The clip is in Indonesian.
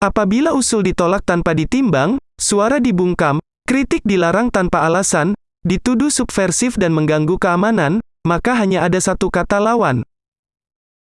Apabila usul ditolak tanpa ditimbang, suara dibungkam, kritik dilarang tanpa alasan, dituduh subversif dan mengganggu keamanan, maka hanya ada satu kata lawan,